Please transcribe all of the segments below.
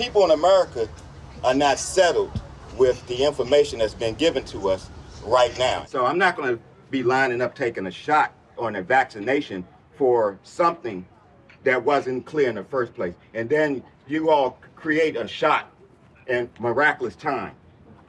people in America are not settled with the information that's been given to us right now. So I'm not going to be lining up taking a shot or a vaccination for something that wasn't clear in the first place. And then you all create a shot in miraculous time.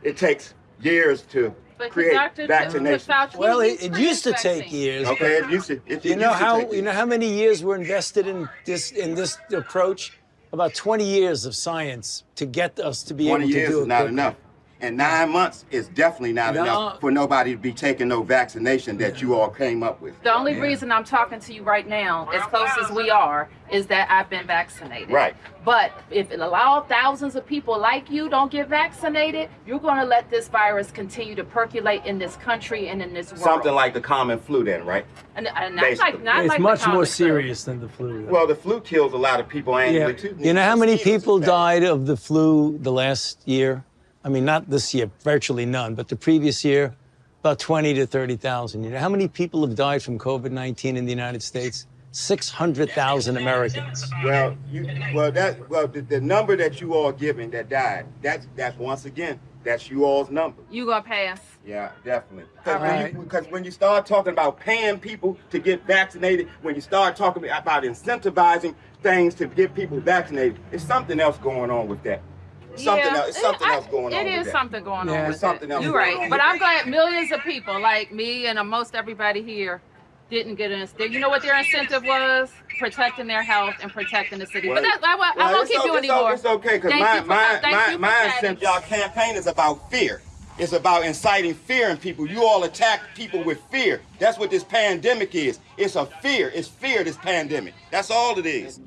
It takes years to But create Dr. vaccination. Well, it, it used to take years. Okay, it used to. It, You it know to how take you know how many years were invested in this in this approach? About 20 years of science to get us to be able to do it. 20 years is not enough. And nine months is definitely not No. enough for nobody to be taking no vaccination that you all came up with. The only reason I'm talking to you right now, as close as we are, is that I've been vaccinated. Right. But if it allow thousands of people like you don't get vaccinated, you're going to let this virus continue to percolate in this country and in this world. Something like the common flu then, right? and, and not like not It's like the much more common flu. serious than the flu. Well, the flu kills a lot of people yeah. annually too. You know how many people died of the flu the last year? I mean, not this year, virtually none, but the previous year, about 20 to 30,000. You know how many people have died from COVID-19 in the United States? 600,000 Americans. Well, you, well, that, well, the, the number that you all giving that died, that's, that's once again, that's you all's number. You gonna pass? Yeah, definitely. All Because when, right. you, 'cause when you start talking about paying people to get vaccinated, when you start talking about incentivizing things to get people vaccinated, it's something else going on with that. Something Yeah, else. It's something I- else going on. It with is something going Yeah. on. With something it. else You're right, but I'm glad millions of people like me and most everybody here didn't get an. You know what their incentive was? Protecting their health and protecting the city. but Well, that, I, won't- I won't it's keep o- you anymore. It's okay, because Thank my, for- my, my, my chatting. y'all campaign is about fear. It's about inciting fear in people. You all attack people with fear. That's what this pandemic is. It's a fear. It's fear, this pandemic. That's all it is.